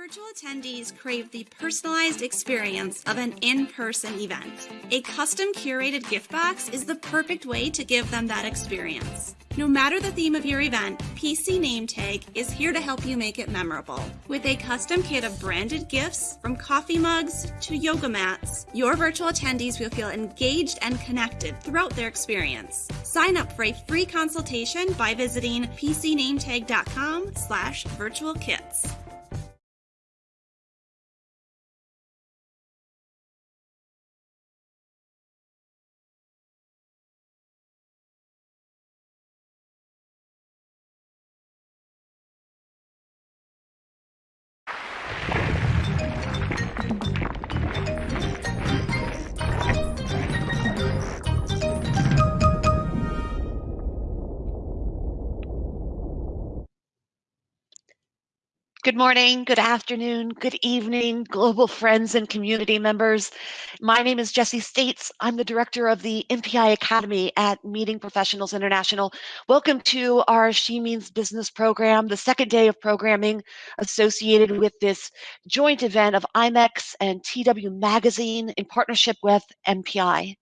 Virtual attendees crave the personalized experience of an in person event. A custom curated gift box is the perfect way to give them that experience. No matter the theme of your event, PC Name Tag is here to help you make it memorable. With a custom kit of branded gifts, from coffee mugs to yoga mats, your virtual attendees will feel engaged and connected throughout their experience. Sign up for a free consultation by visiting pcnametag.com slash virtual kits. Good morning, good afternoon, good evening, global friends and community members. My name is Jessie States. I'm the director of the MPI Academy at Meeting Professionals International. Welcome to our She Means Business program, the second day of programming associated with this joint event of IMEX and TW Magazine in partnership with MPI.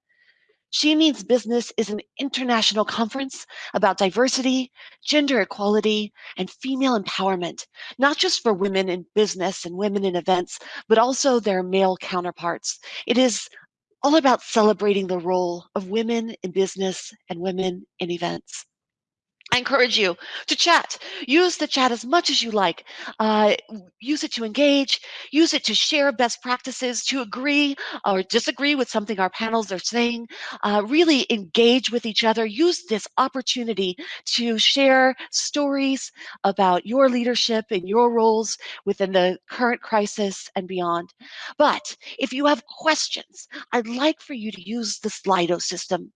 She Means Business is an international conference about diversity, gender equality, and female empowerment, not just for women in business and women in events, but also their male counterparts. It is all about celebrating the role of women in business and women in events. I encourage you to chat. Use the chat as much as you like. Uh, use it to engage. Use it to share best practices, to agree or disagree with something our panels are saying. Uh, really engage with each other. Use this opportunity to share stories about your leadership and your roles within the current crisis and beyond. But if you have questions, I'd like for you to use the Slido system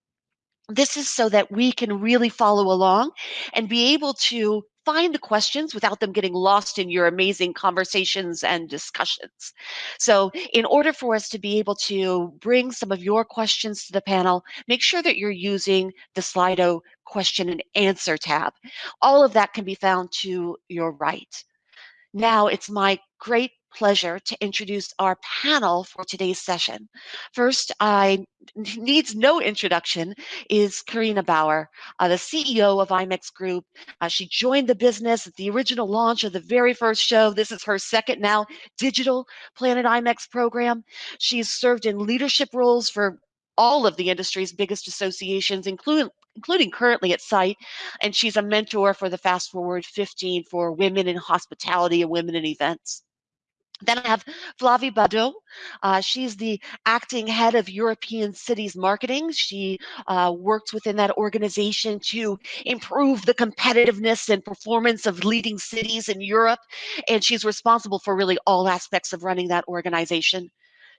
this is so that we can really follow along and be able to find the questions without them getting lost in your amazing conversations and discussions. So in order for us to be able to bring some of your questions to the panel, make sure that you're using the Slido question and answer tab. All of that can be found to your right. Now it's my great pleasure to introduce our panel for today's session. First, I needs no introduction is Carina Bauer, uh, the CEO of IMEX Group. Uh, she joined the business at the original launch of the very first show. This is her second now digital Planet IMEX program. She's served in leadership roles for all of the industry's biggest associations, including including currently at site and she's a mentor for the fast forward 15 for women in hospitality and women in events then I have Flavie Baudot. Uh, she's the acting head of European Cities Marketing. She uh, works within that organization to improve the competitiveness and performance of leading cities in Europe. And she's responsible for really all aspects of running that organization.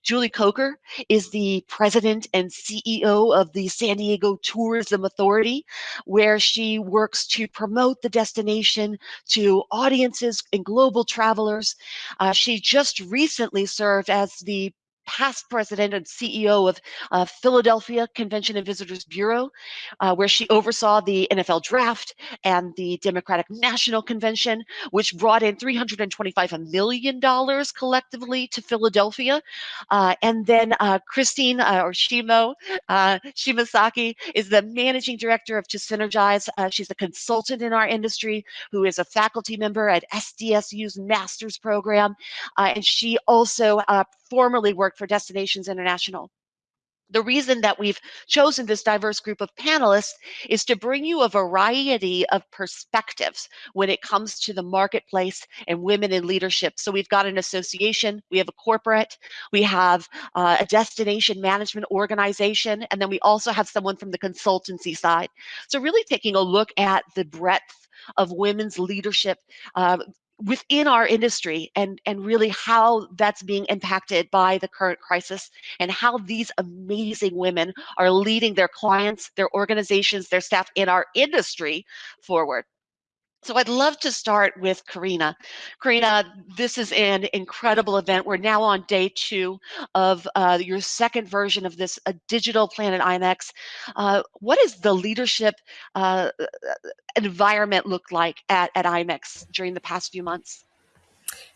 Julie Coker is the president and CEO of the San Diego Tourism Authority, where she works to promote the destination to audiences and global travelers. Uh, she just recently served as the past president and CEO of uh, Philadelphia Convention and Visitors Bureau, uh, where she oversaw the NFL draft and the Democratic National Convention, which brought in $325 million collectively to Philadelphia. Uh, and then uh, Christine uh, or Shimo uh, Shimasaki is the managing director of To Synergize. she's a consultant in our industry who is a faculty member at SDSU's master's program. and she also formerly worked for Destinations International. The reason that we've chosen this diverse group of panelists is to bring you a variety of perspectives when it comes to the marketplace and women in leadership. So we've got an association, we have a corporate, we have uh, a destination management organization, and then we also have someone from the consultancy side. So really taking a look at the breadth of women's leadership uh, within our industry and and really how that's being impacted by the current crisis and how these amazing women are leading their clients their organizations their staff in our industry forward so I'd love to start with Carina. Carina, this is an incredible event. We're now on day two of uh, your second version of this uh, digital Planet IMEX. Uh, what is the leadership uh, environment look like at, at IMEX during the past few months?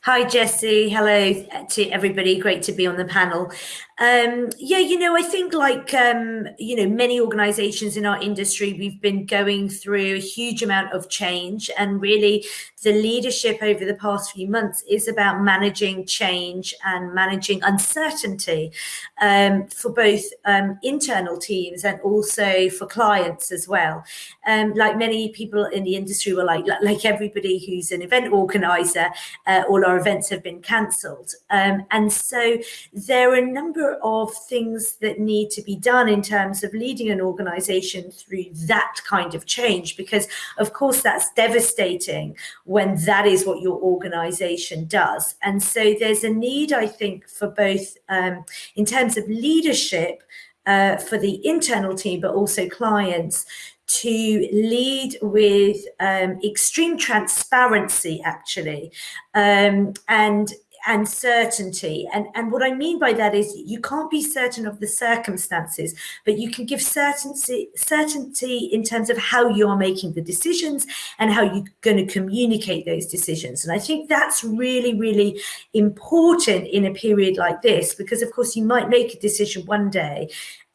Hi, Jesse. Hello to everybody. Great to be on the panel. Um, yeah, you know, I think like, um, you know, many organizations in our industry, we've been going through a huge amount of change and really the leadership over the past few months is about managing change and managing uncertainty um, for both um, internal teams and also for clients as well. Um, like many people in the industry were like, like everybody who's an event organizer, uh, all events have been cancelled. Um, and so there are a number of things that need to be done in terms of leading an organization through that kind of change, because of course that's devastating when that is what your organization does. And so there's a need, I think, for both um, in terms of leadership uh, for the internal team, but also clients to lead with um, extreme transparency, actually, um, and and certainty. And, and what I mean by that is you can't be certain of the circumstances, but you can give certainty, certainty in terms of how you are making the decisions and how you're going to communicate those decisions. And I think that's really, really important in a period like this, because of course you might make a decision one day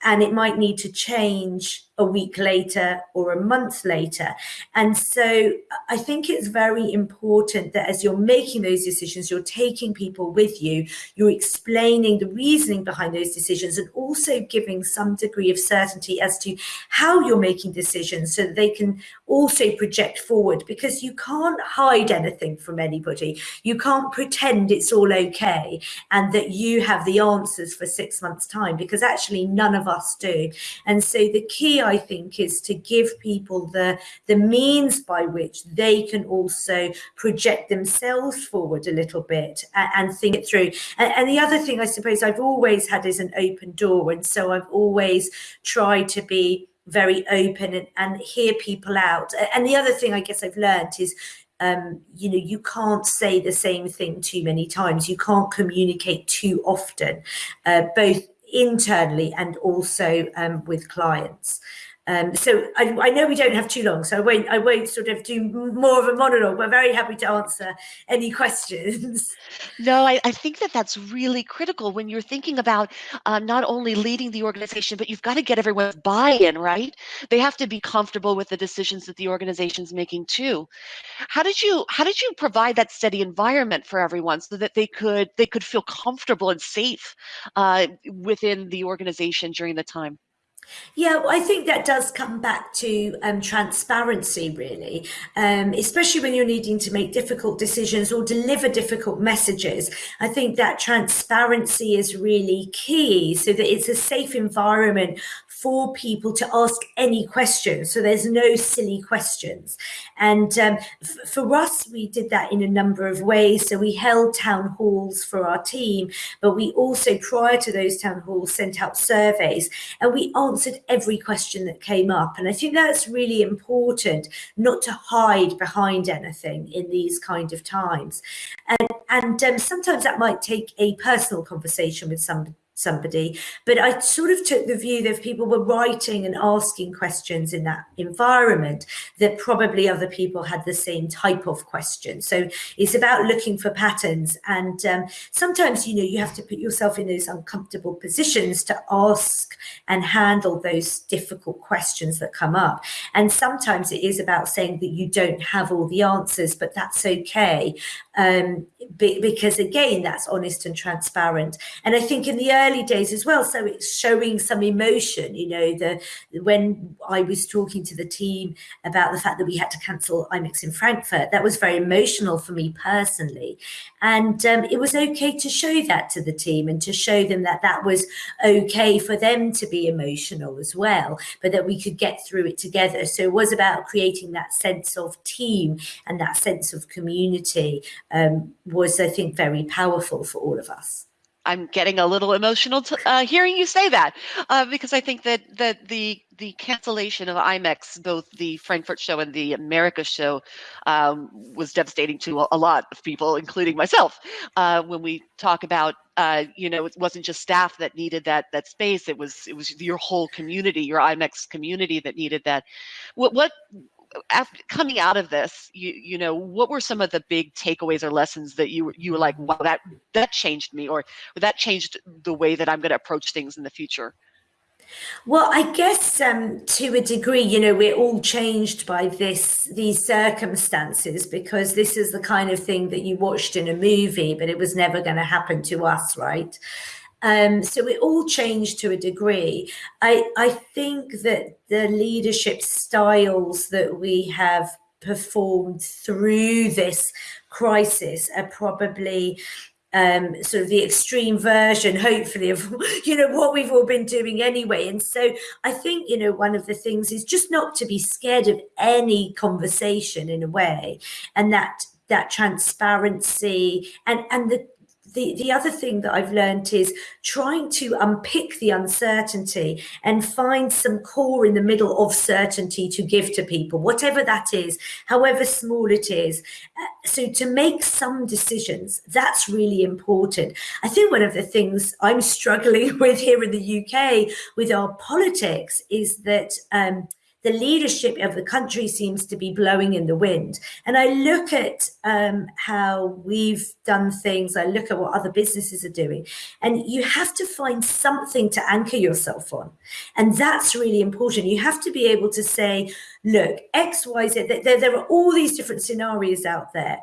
and it might need to change a week later or a month later. And so I think it's very important that as you're making those decisions, you're taking people with you, you're explaining the reasoning behind those decisions and also giving some degree of certainty as to how you're making decisions so that they can also project forward because you can't hide anything from anybody. You can't pretend it's all okay and that you have the answers for six months time because actually none of us do. And so the key I think, is to give people the, the means by which they can also project themselves forward a little bit and, and think it through. And, and the other thing I suppose I've always had is an open door. And so I've always tried to be very open and, and hear people out. And the other thing I guess I've learned is um, you know, you can't say the same thing too many times. You can't communicate too often, uh, both internally and also um, with clients. Um, so I, I, know we don't have too long, so I won't, I won't sort of do more of a monologue. We're very happy to answer any questions. No, I, I think that that's really critical when you're thinking about uh, not only leading the organization, but you've got to get everyone's buy-in, right? They have to be comfortable with the decisions that the organization's making too. How did you how did you provide that steady environment for everyone so that they could they could feel comfortable and safe uh, within the organization during the time? Yeah, well, I think that does come back to um, transparency, really, um, especially when you're needing to make difficult decisions or deliver difficult messages. I think that transparency is really key so that it's a safe environment for people to ask any questions. So there's no silly questions. And um, for us, we did that in a number of ways. So we held town halls for our team, but we also, prior to those town halls, sent out surveys and we answered every question that came up. And I think that's really important, not to hide behind anything in these kind of times. And, and um, sometimes that might take a personal conversation with somebody somebody. But I sort of took the view that if people were writing and asking questions in that environment, that probably other people had the same type of question. So it's about looking for patterns. And um, sometimes, you know, you have to put yourself in those uncomfortable positions to ask and handle those difficult questions that come up. And sometimes it is about saying that you don't have all the answers, but that's okay. Um, because again, that's honest and transparent. And I think in the early days as well. So it's showing some emotion, you know, the when I was talking to the team about the fact that we had to cancel IMEX in Frankfurt, that was very emotional for me personally. And um, it was okay to show that to the team and to show them that that was okay for them to be emotional as well, but that we could get through it together. So it was about creating that sense of team and that sense of community um, was, I think, very powerful for all of us. I'm getting a little emotional uh, hearing you say that uh, because I think that that the the cancellation of IMEX, both the Frankfurt show and the America show, um, was devastating to a, a, lot of people, including myself. Uh, when we talk about, uh, you know, it wasn't just staff that needed that that space; it was it was your whole community, your IMEX community that needed that. What what after coming out of this, you you know, what were some of the big takeaways or lessons that you you were like, wow, that that changed me, or that changed the way that I'm going to approach things in the future? Well, I guess um, to a degree, you know, we're all changed by this these circumstances because this is the kind of thing that you watched in a movie, but it was never going to happen to us, right? Um, so it all changed to a degree. I, I think that the leadership styles that we have performed through this crisis are probably um, sort of the extreme version, hopefully, of you know what we've all been doing anyway. And so I think you know one of the things is just not to be scared of any conversation in a way, and that that transparency and and the the, the other thing that I've learned is trying to unpick the uncertainty and find some core in the middle of certainty to give to people, whatever that is, however small it is. Uh, so to make some decisions, that's really important. I think one of the things I'm struggling with here in the UK with our politics is that um, the leadership of the country seems to be blowing in the wind. And I look at um, how we've done things, I look at what other businesses are doing, and you have to find something to anchor yourself on. And that's really important. You have to be able to say, look, X, Y, Z, there, there are all these different scenarios out there.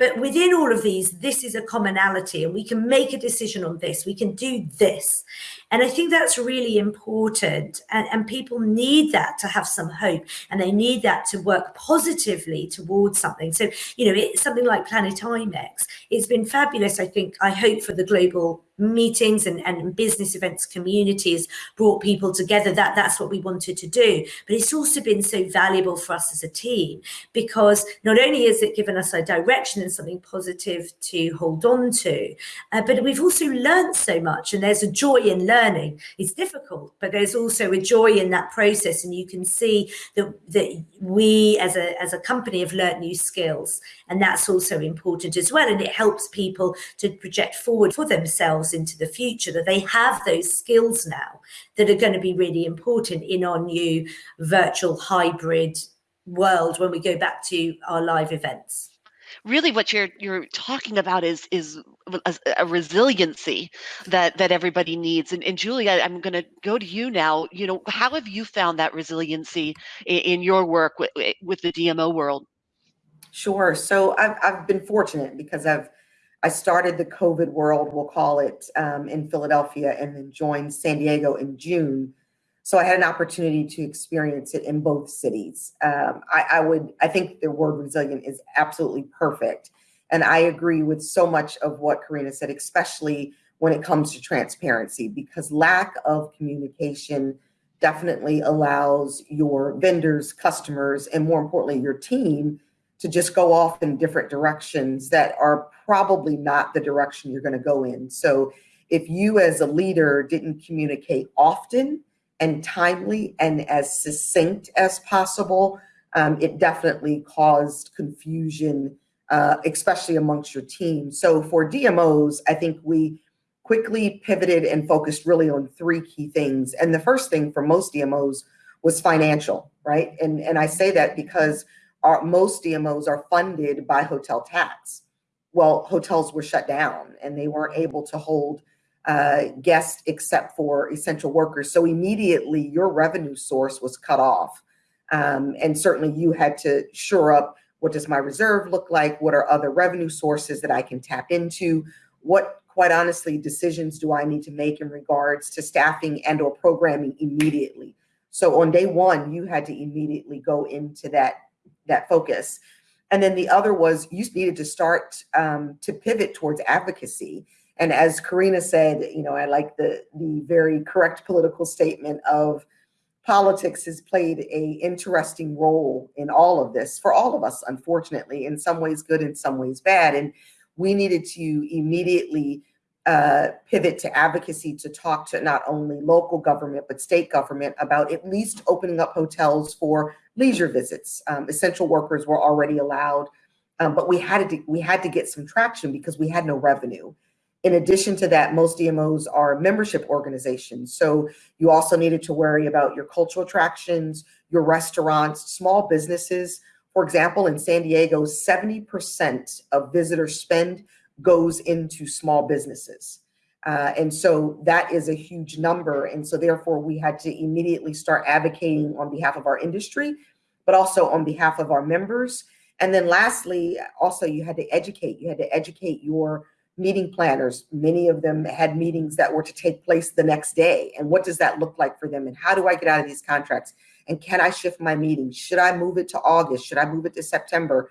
But within all of these, this is a commonality, and we can make a decision on this. We can do this. And I think that's really important. And, and people need that to have some hope and they need that to work positively towards something. So, you know, it's something like Planet IMEX. It's been fabulous, I think, I hope, for the global meetings and, and business events communities brought people together that that's what we wanted to do but it's also been so valuable for us as a team because not only has it given us a direction and something positive to hold on to uh, but we've also learned so much and there's a joy in learning learning. It's difficult, but there's also a joy in that process. And you can see that, that we as a, as a company have learned new skills. And that's also important as well. And it helps people to project forward for themselves into the future, that they have those skills now that are going to be really important in our new virtual hybrid world when we go back to our live events really what you're you're talking about is is a, a resiliency that that everybody needs. And, and julia i'm going to go to you now. You know how have you found that resiliency in, in your work with, with the dmo world? Sure. So I've, I've been fortunate because i've i started the covid world we'll call it um, in philadelphia and then joined san diego in june so I had an opportunity to experience it in both cities. Um, I, I, would, I think the word resilient is absolutely perfect. And I agree with so much of what Carina said, especially when it comes to transparency, because lack of communication definitely allows your vendors, customers, and more importantly, your team to just go off in different directions that are probably not the direction you're going to go in. So if you as a leader didn't communicate often, and timely and as succinct as possible, um, it definitely caused confusion, uh, especially amongst your team. So for DMOs, I think we quickly pivoted and focused really on three key things. And the first thing for most DMOs was financial, right? And, and I say that because our, most DMOs are funded by hotel tax. Well, hotels were shut down and they weren't able to hold uh, guests except for essential workers. So immediately your revenue source was cut off. Um, and certainly you had to shore up what does my reserve look like? What are other revenue sources that I can tap into? What, quite honestly, decisions do I need to make in regards to staffing and or programming immediately? So on day one, you had to immediately go into that, that focus. And then the other was you needed to start um, to pivot towards advocacy and as Carina said, you know, I like the the very correct political statement of politics has played a interesting role in all of this for all of us, unfortunately, in some ways good, in some ways bad. And we needed to immediately uh, pivot to advocacy to talk to not only local government, but state government about at least opening up hotels for leisure visits. Um, essential workers were already allowed, um, but we had to we had to get some traction because we had no revenue. In addition to that, most DMOs are membership organizations. So you also needed to worry about your cultural attractions, your restaurants, small businesses. For example, in San Diego, 70% of visitor spend goes into small businesses. Uh, and so that is a huge number. And so therefore we had to immediately start advocating on behalf of our industry, but also on behalf of our members. And then lastly, also you had to educate, you had to educate your meeting planners. Many of them had meetings that were to take place the next day. And what does that look like for them? And how do I get out of these contracts? And can I shift my meeting? Should I move it to August? Should I move it to September?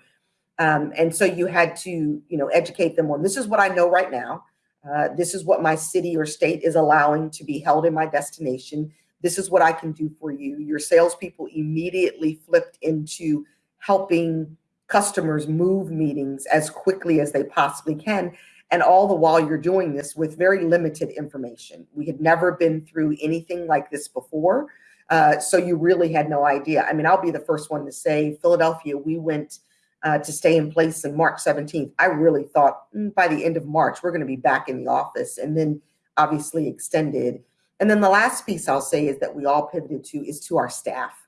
Um, and so you had to, you know, educate them on this is what I know right now. Uh, this is what my city or state is allowing to be held in my destination. This is what I can do for you. Your salespeople immediately flipped into helping customers move meetings as quickly as they possibly can. And all the while you're doing this with very limited information. We had never been through anything like this before. Uh, so you really had no idea. I mean, I'll be the first one to say Philadelphia, we went uh, to stay in place in March 17th, I really thought mm, by the end of March, we're going to be back in the office and then obviously extended. And then the last piece I'll say is that we all pivoted to is to our staff.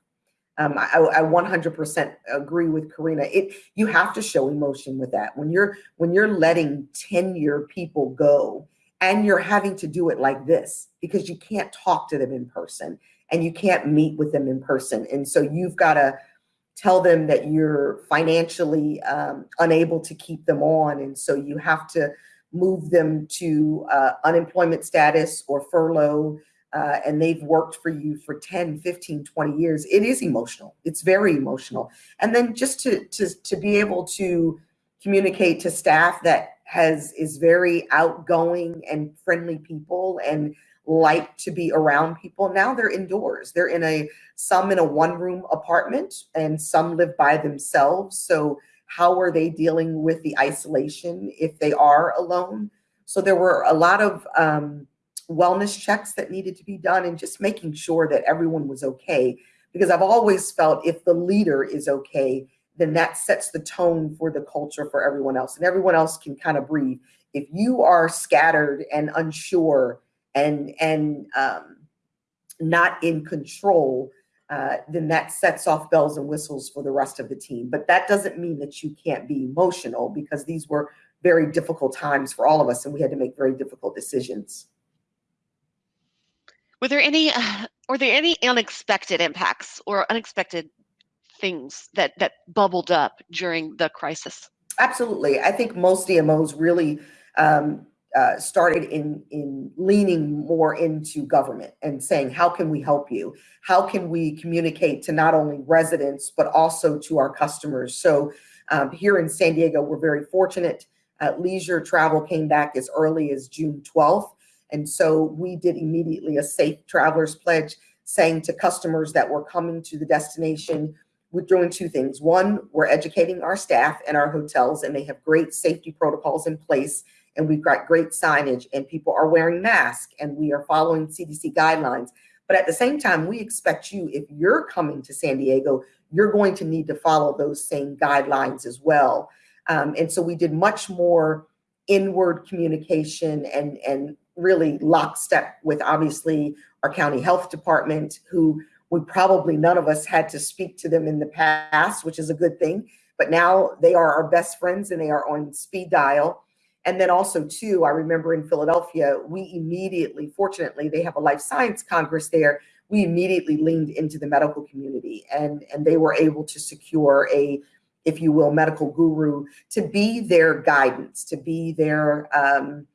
Um, I, I 100% agree with Carina. It you have to show emotion with that when you're when you're letting 10 year people go and you're having to do it like this because you can't talk to them in person and you can't meet with them in person. And so you've got to tell them that you're financially um, unable to keep them on. And so you have to move them to uh, unemployment status or furlough. Uh, and they've worked for you for 10, 15, 20 years. It is emotional. It's very emotional. And then just to, to, to be able to communicate to staff that has is very outgoing and friendly people and like to be around people. Now they're indoors. They're in a some in a one room apartment and some live by themselves. So how are they dealing with the isolation if they are alone? So there were a lot of um, wellness checks that needed to be done and just making sure that everyone was okay. Because I've always felt if the leader is okay, then that sets the tone for the culture for everyone else and everyone else can kind of breathe. If you are scattered and unsure and and um, not in control, uh, then that sets off bells and whistles for the rest of the team. But that doesn't mean that you can't be emotional because these were very difficult times for all of us, and we had to make very difficult decisions. Were there any uh, were there any unexpected impacts or unexpected things that that bubbled up during the crisis? Absolutely. I think most DMOs really um, uh, started in in leaning more into government and saying how can we help you how can we communicate to not only residents but also to our customers so um, here in san diego we're very fortunate uh, leisure travel came back as early as june 12th and so we did immediately a safe travelers pledge saying to customers that were coming to the destination we're doing two things one we're educating our staff and our hotels and they have great safety protocols in place and we've got great signage and people are wearing masks and we are following CDC guidelines. But at the same time, we expect you, if you're coming to San Diego, you're going to need to follow those same guidelines as well. Um, and so we did much more inward communication and, and really lockstep with obviously our county health department, who we probably none of us had to speak to them in the past, which is a good thing. But now they are our best friends and they are on speed dial. And then also too, I remember in Philadelphia, we immediately, fortunately, they have a life science congress there. We immediately leaned into the medical community and, and they were able to secure a, if you will, medical guru to be their guidance, to be their um,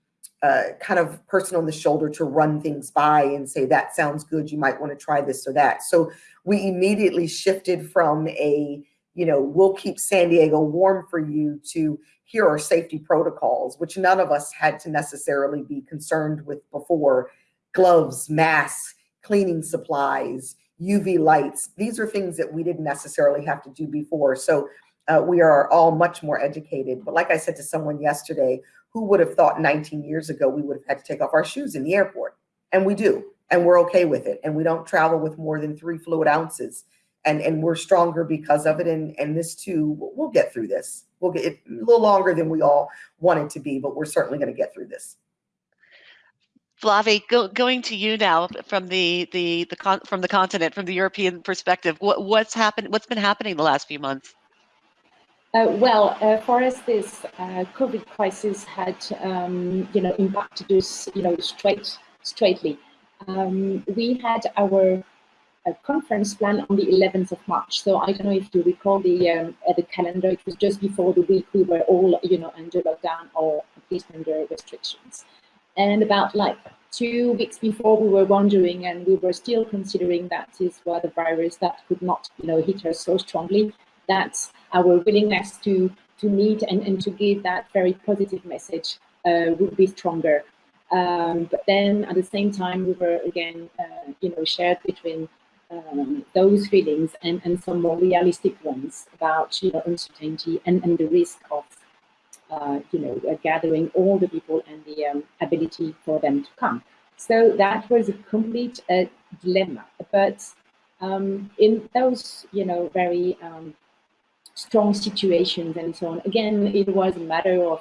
uh, kind of person on the shoulder to run things by and say, that sounds good. You might want to try this or that. So we immediately shifted from a, you know, we'll keep San Diego warm for you to here are safety protocols, which none of us had to necessarily be concerned with before. Gloves, masks, cleaning supplies, UV lights. These are things that we didn't necessarily have to do before. So uh, we are all much more educated. But like I said to someone yesterday, who would have thought 19 years ago we would have had to take off our shoes in the airport? And we do, and we're okay with it. And we don't travel with more than three fluid ounces and and we're stronger because of it and and this too we'll get through this we'll get it a little longer than we all want it to be but we're certainly going to get through this Flavie, go, going to you now from the the the con, from the continent, from the European perspective. What what's happened? What's been happening the last few months? Uh, well, uh, for us, this uh, COVID crisis had, um, you know, impacted us, you know, straight, straightly. Um, we had our uh, conference plan on the 11th of March. So I don't know if you recall the um, the calendar. It was just before the week we were all, you know, under lockdown or at least under restrictions. And about like two weeks before, we were wondering, and we were still considering that this was the virus that could not, you know, hit us so strongly. That our willingness to to meet and, and to give that very positive message uh, would be stronger. Um, but then at the same time, we were again, uh, you know, shared between um, those feelings and, and some more realistic ones about, you know, uncertainty and, and the risk of, uh, you know, uh, gathering all the people and the um, ability for them to come. So that was a complete uh, dilemma. But um, in those, you know, very um, strong situations and so on. Again, it was a matter of,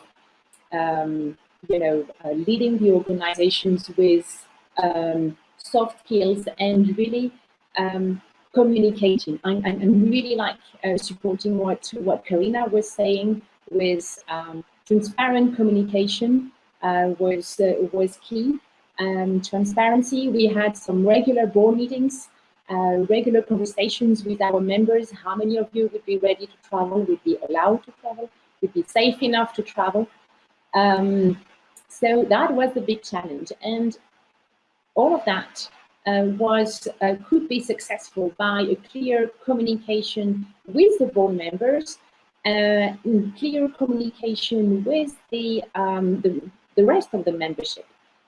um, you know, uh, leading the organizations with um, soft skills and really um, communicating. I'm, I'm really like uh, supporting what, what Carina was saying with um, transparent communication uh, was, uh, was key. Um, transparency, we had some regular board meetings uh, regular conversations with our members. How many of you would be ready to travel, would be allowed to travel, would be safe enough to travel. Um, so that was the big challenge. And all of that uh, was uh, could be successful by a clear communication with the board members, uh, clear communication with the, um, the, the rest of the membership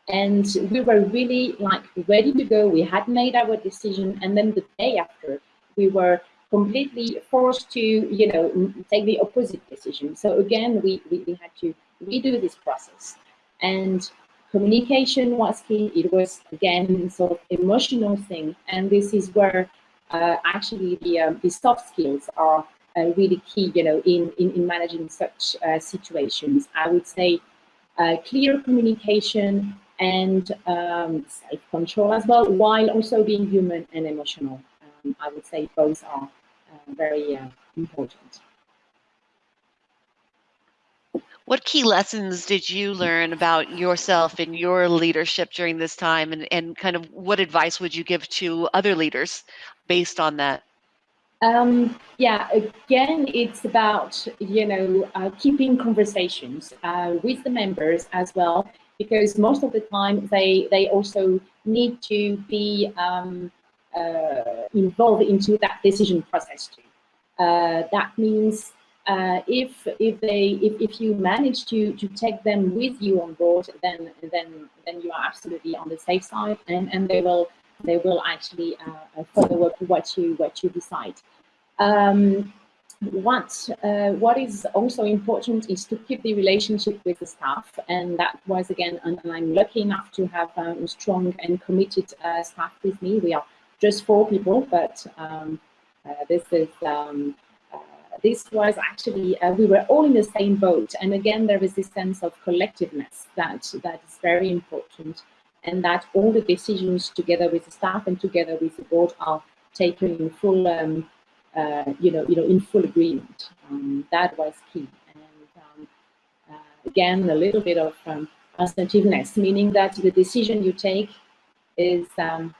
and we were really like ready to go. We had made our decision, and then the day after, we were completely forced to, you know, take the opposite decision. So again, we, we, we had to redo this process. And communication was key. It was, again, sort of emotional thing. And this is where uh, actually the, um, the soft skills are uh, really key, you know, in, in, in managing such uh, situations. I would say uh, clear communication, and um, self-control as well, while also being human and emotional. Um, I would say both are uh, very uh, important. What key lessons did you learn about yourself and your leadership during this time? And, and kind of what advice would you give to other leaders based on that? Um, yeah, again, it's about, you know, uh, keeping conversations uh, with the members as well because most of the time they they also need to be um, uh, involved into that decision process too. Uh, that means uh, if if they if, if you manage to to take them with you on board, then then then you are absolutely on the safe side, and and they will they will actually uh, follow up what you what you decide. Um, what uh, what is also important is to keep the relationship with the staff and that was again and i'm lucky enough to have um, strong and committed uh, staff with me. We are just four people but um, uh, this is um, uh, this was actually uh, we were all in the same boat. And again there is this sense of collectiveness that that is very important and that all the decisions together with the staff and together with the board are taken in full um, uh, you know, you know, in full agreement. Um, that was key. And um, uh, again, a little bit of um, assertiveness, meaning that the decision you take is um,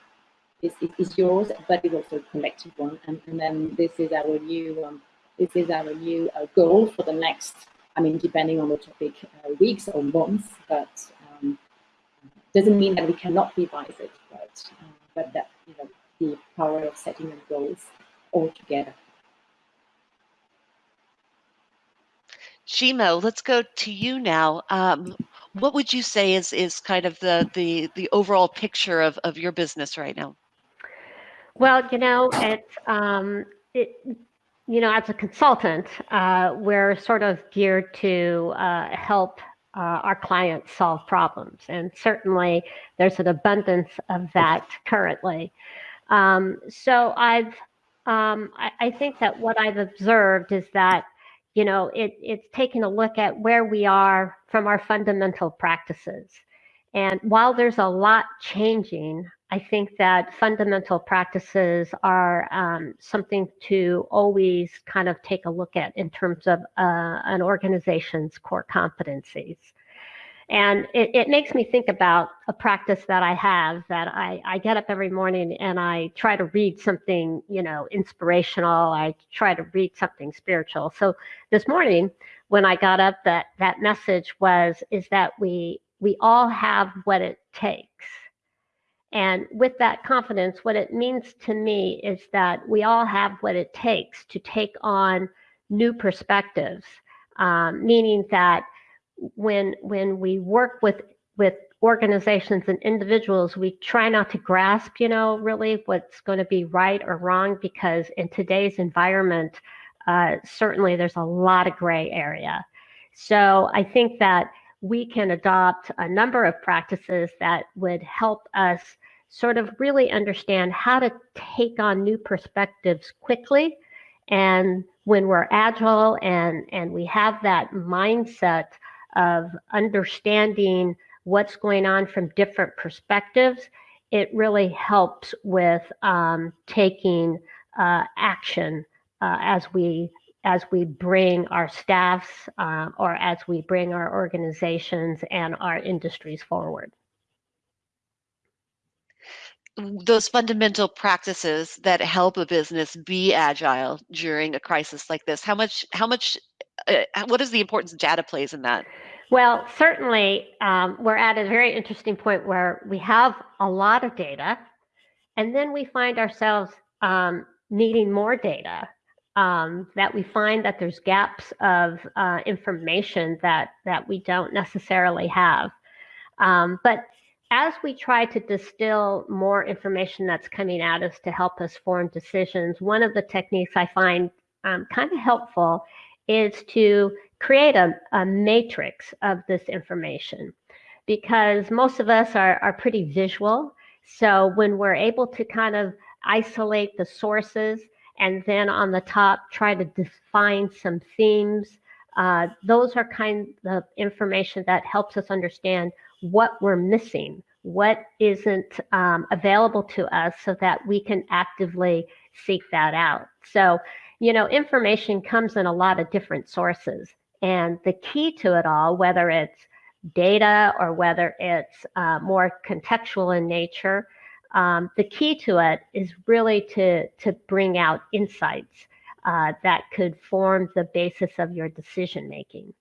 is, is yours, but it's also a collective one. And, and then this is our new um, this is our new uh, goal for the next. I mean, depending on the topic, uh, weeks or months, but um, doesn't mean that we cannot revise it. But uh, but that you know the power of setting goals altogether. Shimo, let's go to you now. Um, what would you say is is kind of the the the overall picture of of your business right now? Well, you know, it's um, it, you know, as a consultant, uh, we're sort of geared to uh, help uh, our clients solve problems, and certainly there's an abundance of that currently. Um, so I've um, I, I, think that what I've observed is that, you know, it, it's taking a look at where we are from our fundamental practices. And while there's a lot changing, I think that fundamental practices are um, something to always kind of take a look at in terms of uh, an organization's core competencies. And it, it, makes me think about a practice that I have that I, I get up every morning and I try to read something, you know, inspirational. I try to read something spiritual. So this morning when I got up, that that message was is that we we all have what it takes. And with that confidence, what it means to me is that we all have what it takes to take on new perspectives, um, meaning that when when we work with with organizations and individuals, we try not to grasp, you know, really what's going to be right or wrong, because in today's environment, uh, certainly there's a lot of gray area. So I think that we can adopt a number of practices that would help us sort of really understand how to take on new perspectives quickly. And when we're agile and, and we have that mindset of understanding what's going on from different perspectives, it really helps with um, taking uh, action uh, as we as we bring our staffs uh, or as we bring our organizations and our industries forward. Those fundamental practices that help a business be agile during a crisis like this, how much, how much, uh, what is the importance data plays in that? Well, certainly um, we're at a very interesting point where we have a lot of data and then we find ourselves um, needing more data um, that we find that there's gaps of uh, information that that we don't necessarily have. Um, but as we try to distill more information that's coming at us to help us form decisions, one of the techniques I find um, kind of helpful is to create a, a matrix of this information because most of us are, are pretty visual. So when we're able to kind of isolate the sources and then on the top try to define some themes. Uh, those are kind of information that helps us understand what we're missing, what isn't um, available to us so that we can actively seek that out. So, you know, information comes in a lot of different sources. And the key to it all, whether it's data or whether it's uh, more contextual in nature, um, the key to it is really to, to bring out insights uh, that could form the basis of your decision making.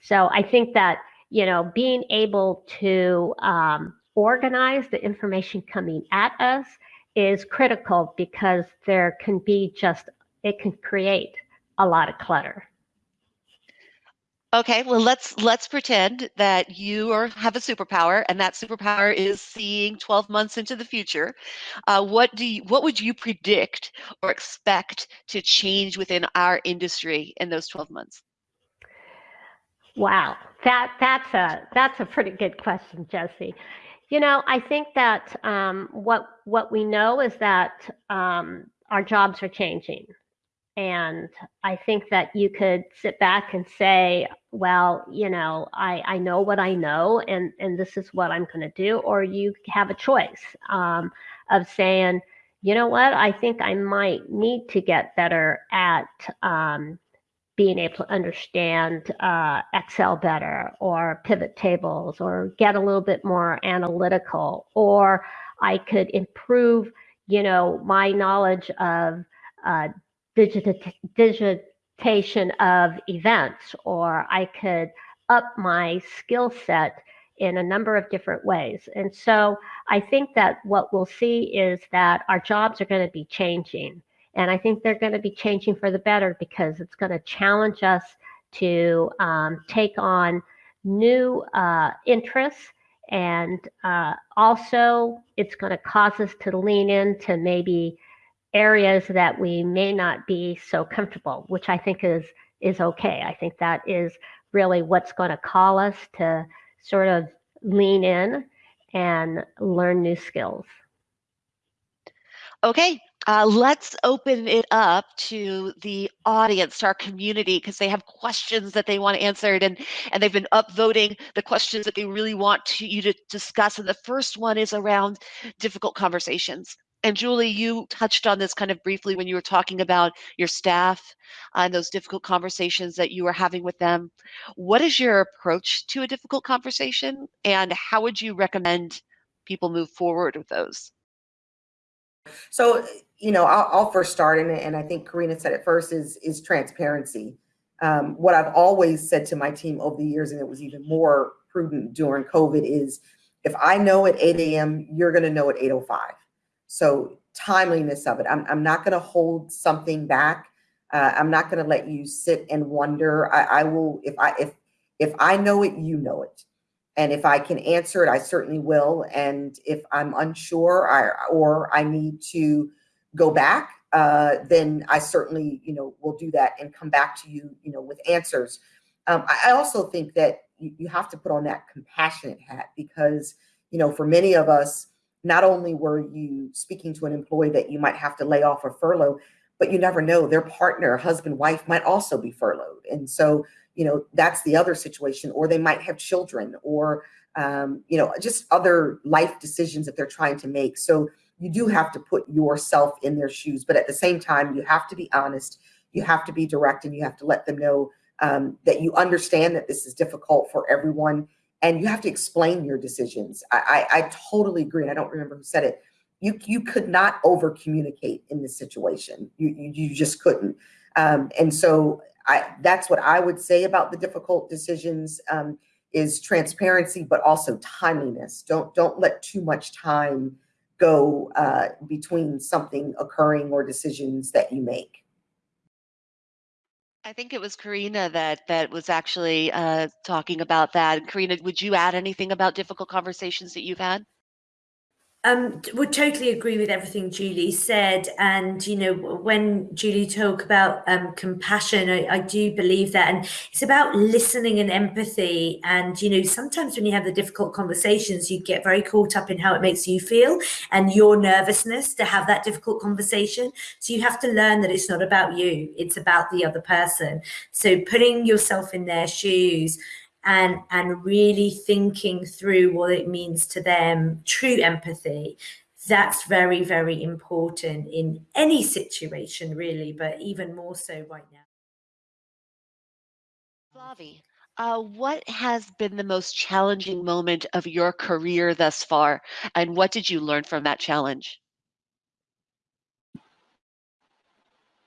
So I think that, you know, being able to um, organize the information coming at us is critical because there can be just, it can create a lot of clutter. Okay, well let's let's pretend that you are have a superpower, and that superpower is seeing 12 months into the future. Uh, what do you, what would you predict or expect to change within our industry in those 12 months? Wow, that that's a that's a pretty good question, Jesse. You know, I think that um, what what we know is that um, our jobs are changing. And I think that you could sit back and say, well, you know, I, I know what I know and, and this is what I'm going to do. Or you have a choice um, of saying, you know what, I think I might need to get better at um, being able to understand uh, Excel better or pivot tables or get a little bit more analytical. Or I could improve, you know, my knowledge of uh, digitation of events, or I could up my skill set in a number of different ways. And so I think that what we'll see is that our jobs are going to be changing. And I think they're going to be changing for the better because it's going to challenge us to um, take on new uh, interests. And uh, also, it's going to cause us to lean into maybe areas that we may not be so comfortable, which I think is is okay. I think that is really what's going to call us to sort of lean in and learn new skills. Okay, Uh, let's open it up to the audience, to our community, because they have questions that they want answered, and and they've been upvoting the questions that they really want to, you to discuss. And the first one is around difficult conversations. And Julie, you touched on this kind of briefly when you were talking about your staff and those difficult conversations that you were having with them. What is your approach to a difficult conversation, and how would you recommend people move forward with those? So, you know, I'll, I'll first start, and, and I think Carina said it first, is, is transparency. Um, what I've always said to my team over the years, and it was even more prudent during COVID, is if I know at 8 a.m., you're going to know at 8.05. So timeliness of it. I'm, I'm not going to hold something back. Uh, I'm not going to let you sit and wonder. I, I will, if I, if, if I know it, you know it. And if I can answer it, I certainly will. And if I'm unsure I, or I need to go back, uh, then I certainly, you know, will do that and come back to you, you know, with answers. Um, I, I also think that you, you have to put on that compassionate hat because, you know, for many of us, not only were you speaking to an employee that you might have to lay off or furlough, but you never know their partner, husband, wife might also be furloughed. And so you know, that's the other situation, or they might have children or, um, you know, just other life decisions that they're trying to make. So you do have to put yourself in their shoes, but at the same time, you have to be honest, you have to be direct, and you have to let them know um, that you understand that this is difficult for everyone, and you have to explain your decisions. I, I, I totally agree, and I don't remember who said it. You you could not over communicate in this situation. You you, you just couldn't. Um, and so I, that's what I would say about the difficult decisions um, is transparency, but also timeliness. Don't don't let too much time go uh, between something occurring or decisions that you make. I think it was Carina that that was actually uh, talking about that. Carina, would you add anything about difficult conversations that you've had? Um, would totally agree with everything Julie said. And, you know, when Julie talk about um, compassion, I, I, do believe that. And it's about listening and empathy. And, you know, sometimes when you have the difficult conversations, you get very caught up in how it makes you feel and your nervousness to have that difficult conversation. So you have to learn that it's not about you, it's about the other person. So putting yourself in their shoes and and really thinking through what it means to them true empathy. That's very very important in any situation really but even more so right now. Flavie, uh, what has been the most challenging moment of your career thus far and what did you learn from that challenge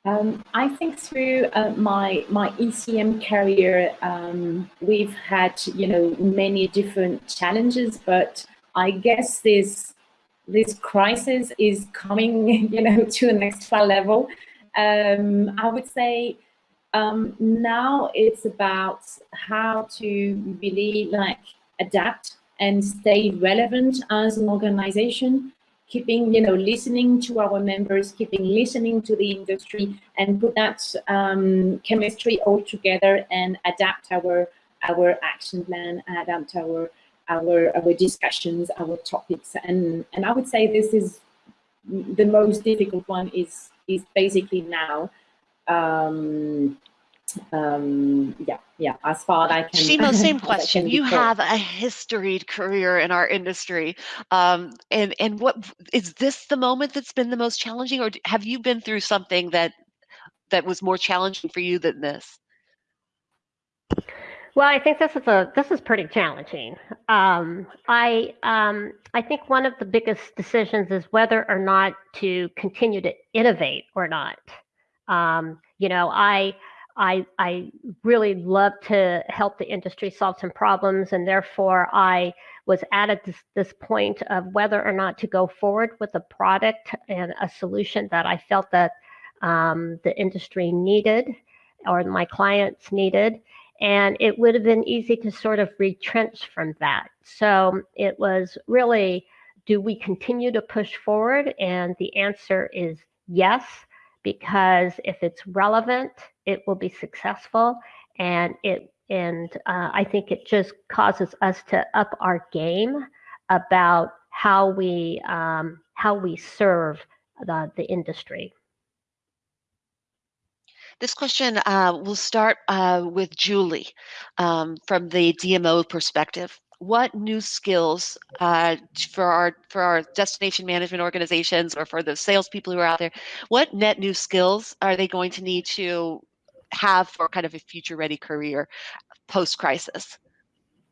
Um, I think through uh, my my ECM career, um, we've had you know many different challenges, but I guess this this crisis is coming you know to the next level. Um, I would say um, now it's about how to really like adapt and stay relevant as an organization keeping, you know, listening to our members, keeping listening to the industry and put that um, chemistry all together and adapt our our action plan, adapt our our our discussions, our topics. And and I would say this is the most difficult one is is basically now um, um yeah yeah as far as i can Shimo, same question you have a historied career in our industry um and and what is this the moment that's been the most challenging or have you been through something that that was more challenging for you than this well, I think this is a this is pretty challenging. Um, I um, I think one of the biggest decisions is whether or not to continue to innovate or not. Um, you know, I I, I really love to help the industry solve some problems, and therefore I was at this, this point of whether or not to go forward with a product and a solution that I felt that um, the industry needed or my clients needed. And it would have been easy to sort of retrench from that. So it was really, do we continue to push forward? And the answer is yes because if it's relevant, it will be successful. And it and uh, I think it just causes us to up our game about how we um, how we serve the, the industry. This question uh, will start uh, with Julie um, from the DMO perspective. What new skills uh, for our for our destination management organizations or for the salespeople who are out there? What net new skills are they going to need to have for kind of a future ready career post crisis?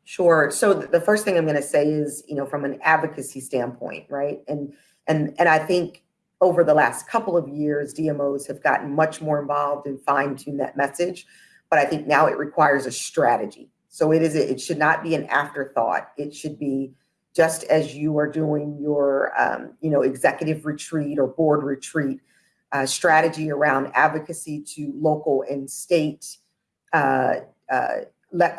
Sure. So the first thing I'm going to say is, you know, from an advocacy standpoint, right? And and and I think over the last couple of years, DMOs have gotten much more involved and fine tune that message. But I think now it requires a strategy. So it is, it should not be an afterthought. It should be just as you are doing your, um, you know, executive retreat or board retreat, uh, strategy around advocacy to local and state uh, uh,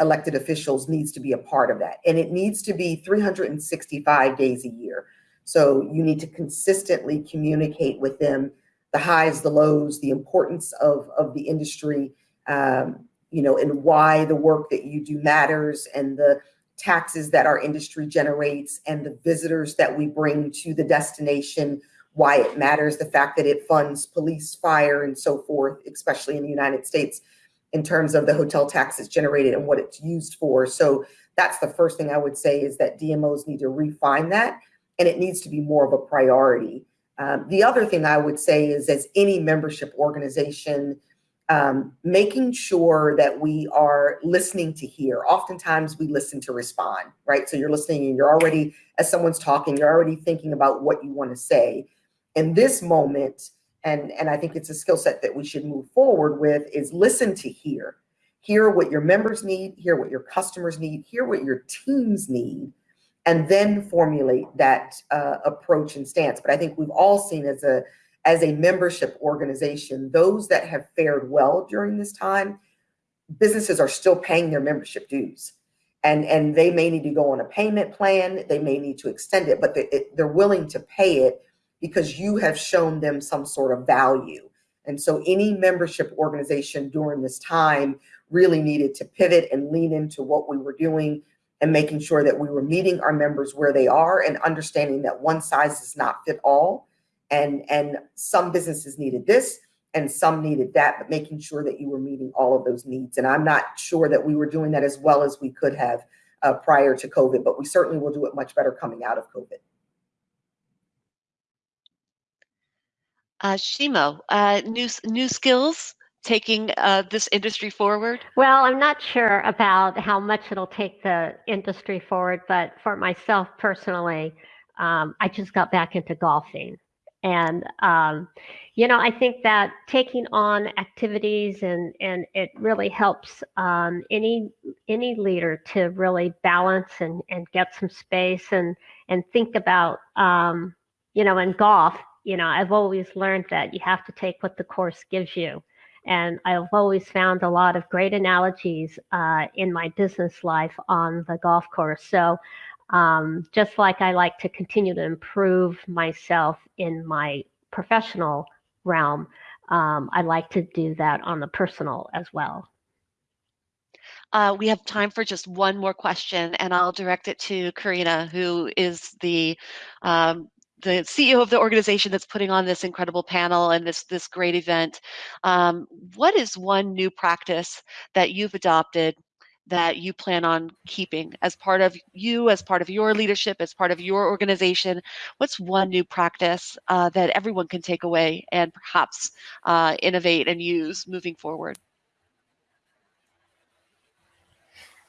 elected officials needs to be a part of that. And it needs to be 365 days a year. So you need to consistently communicate with them the highs, the lows, the importance of, of the industry, um, you know, and why the work that you do matters and the taxes that our industry generates and the visitors that we bring to the destination, why it matters, the fact that it funds police, fire, and so forth, especially in the United States, in terms of the hotel taxes generated and what it's used for. So that's the first thing I would say is that DMOs need to refine that and it needs to be more of a priority. Um, the other thing I would say is as any membership organization, um, making sure that we are listening to hear. Oftentimes we listen to respond, right? So you're listening and you're already, as someone's talking, you're already thinking about what you want to say. In this moment, and, and I think it's a skill set that we should move forward with is listen to hear. Hear what your members need, hear what your customers need, hear what your teams need, and then formulate that uh, approach and stance. But I think we've all seen as a as a membership organization, those that have fared well during this time, businesses are still paying their membership dues. And, and they may need to go on a payment plan, they may need to extend it, but they're willing to pay it because you have shown them some sort of value. And so any membership organization during this time really needed to pivot and lean into what we were doing and making sure that we were meeting our members where they are and understanding that one size does not fit all. And, and some businesses needed this and some needed that, but making sure that you were meeting all of those needs. And I'm not sure that we were doing that as well as we could have uh, prior to COVID, but we certainly will do it much better coming out of COVID. Uh, Shimo, uh, new, new skills taking uh, this industry forward? Well, I'm not sure about how much it'll take the industry forward, but for myself personally, um, I just got back into golfing. And, um, you know, I think that taking on activities and, and it really helps um, any any leader to really balance and, and get some space and, and think about, um, you know, in golf, you know, I've always learned that you have to take what the course gives you. And I've always found a lot of great analogies uh, in my business life on the golf course. So um, just like I like to continue to improve myself in my professional realm, um, I like to do that on the personal as well. Uh, we have time for just one more question, and I'll direct it to Carina, who is the um, the CEO of the organization that's putting on this incredible panel and this this great event. Um, what is one new practice that you've adopted that you plan on keeping as part of you, as part of your leadership, as part of your organization? What's one new practice uh, that everyone can take away and perhaps uh, innovate and use moving forward?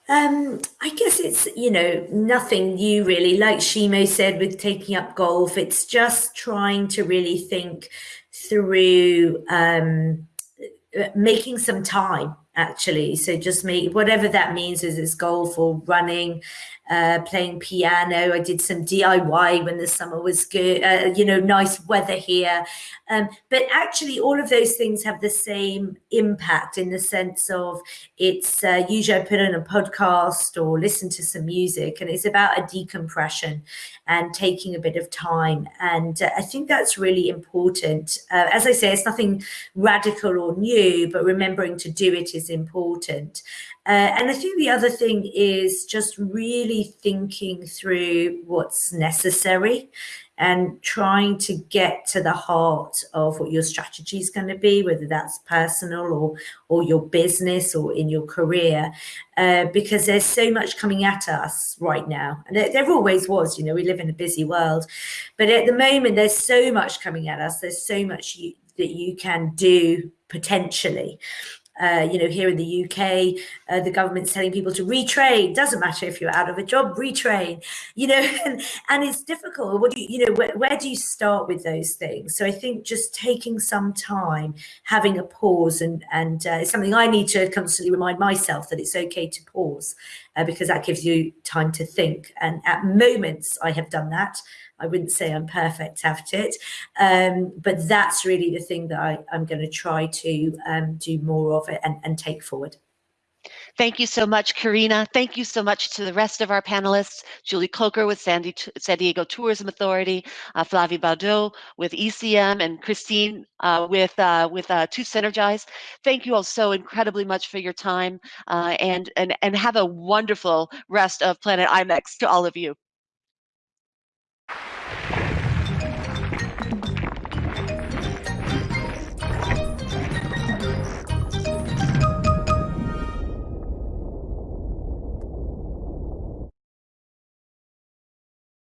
Um, I guess it's, you know, nothing new really. Like Shimo said with taking up golf, it's just trying to really think through um, uh, making some time actually. So just make whatever that means, is it's golf or running, uh, playing piano. I did some DIY when the summer was good, uh, you know, nice weather here. Um, but actually, all of those things have the same impact in the sense of it's uh, usually I put on a podcast or listen to some music, and it's about a decompression and taking a bit of time. And uh, I think that's really important. Uh, as I say, it's nothing radical or new, but remembering to do it is important. Uh, and I think the other thing is just really thinking through what's necessary and trying to get to the heart of what your strategy is going to be, whether that's personal or or your business or in your career, uh, because there's so much coming at us right now, and there, there always was. You know, we live in a busy world, but at the moment there's so much coming at us. There's so much you, that you can do potentially uh, you know, here in the UK, uh, the government's telling people to retrain. Doesn't matter if you're out of a job, retrain. You know, and, and it's difficult. What do you, you know, where, where do you start with those things? So I think just taking some time, having a pause, and and uh, it's something I need to constantly remind myself that it's okay to pause, uh, because that gives you time to think. And at moments, I have done that. I wouldn't say I'm perfect at it, um, but that's really the thing that I, am going to try to um, do more of it and, and take forward. Thank you so much, Carina. Thank you so much to the rest of our panelists, Julie Coker with San, Diego Tourism Authority, uh, Flavie Baudot with ECM, and Christine uh, with, uh, with uh, 2Synergize. Thank you all so incredibly much for your time uh, and, and, and have a wonderful rest of Planet IMEX to all of you.